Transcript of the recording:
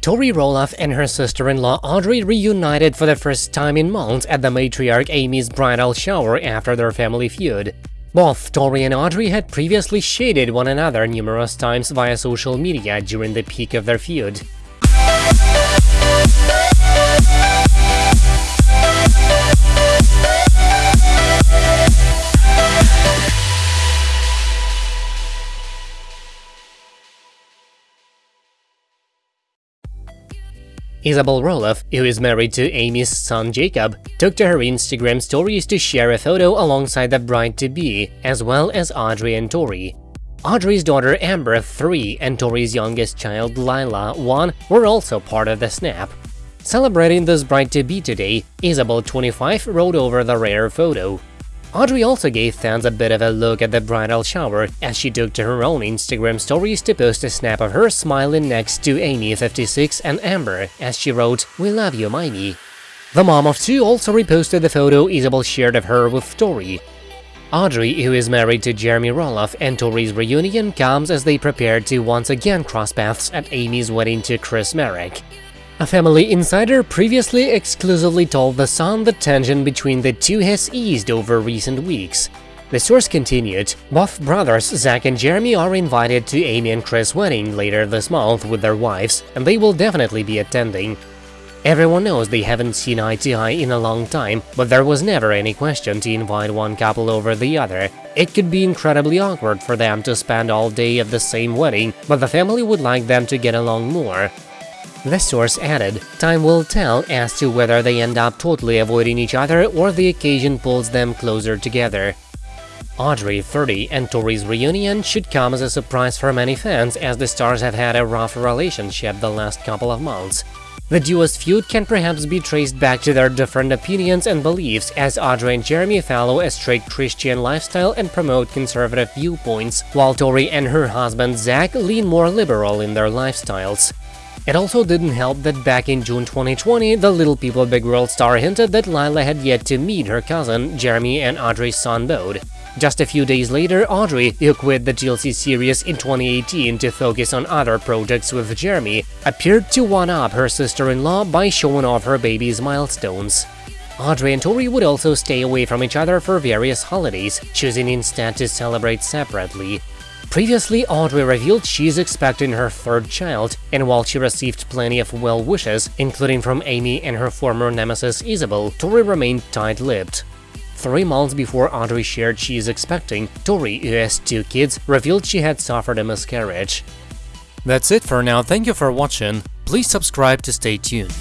Tori Roloff and her sister-in-law Audrey reunited for the first time in months at the matriarch Amy's bridal shower after their family feud. Both Tori and Audrey had previously shaded one another numerous times via social media during the peak of their feud. Isabel Roloff, who is married to Amy's son Jacob, took to her Instagram stories to share a photo alongside the bride-to-be, as well as Audrey and Tori. Audrey's daughter Ember, 3, and Tori's youngest child Lila, 1, were also part of the snap. Celebrating this bride-to-be today, Isabel, 25, wrote over the rare photo. Audrey also gave fans a bit of a look at the bridal shower as she took to her own Instagram stories to post a snap of her smiling next to Amy 56 and Ember as she wrote, We love you, Mimi. The mom of two also reposted the photo Isabel shared of her with Tori. Audrey, who is married to Jeremy Roloff, and Tori's reunion comes as they prepare to once again cross paths at Amy's wedding to Chris Marek. A family insider previously exclusively told The Sun the tension between the two has eased over recent weeks. The source continued, both brothers Zach and Jeremy are invited to Amy and Chris' wedding later this month with their wives, and they will definitely be attending. Everyone knows they haven't seen eye to eye in a long time, but there was never any question to invite one couple over the other. It could be incredibly awkward for them to spend all day at the same wedding, but the family would like them to get along more. The source added, time will tell as to whether they end up totally avoiding each other or the occasion pulls them closer together. Audrey, 30, and Tori's reunion should come as a surprise for many fans as the stars have had a rough relationship the last couple of months. The duo's feud can perhaps be traced back to their different opinions and beliefs as Audrey and Jeremy follow a strict Christian lifestyle and promote conservative viewpoints, while Tori and her husband Zach lean more liberal in their lifestyles. It also didn't help that back in June 2020, the Little People Big World star hinted that Lila had yet to meet her cousin, Jeremy and Audrey's son Bode. Just a few days later, Audrey, who quit the TLC series in 2018 to focus on other projects with Jeremy, appeared to one-up her sister-in-law by showing off her baby's milestones. Audrey and Tori would also stay away from each other for various holidays, choosing instead to celebrate separately. Previously, Audrey revealed she's expecting her third child, and while she received plenty of well wishes, including from Amy and her former nemesis Isabel, Tori remained tight-lipped. Three months before Audrey shared she is expecting, Tori, who has two kids, revealed she had suffered a miscarriage. That's it for now, thank you for watching, please subscribe to stay tuned.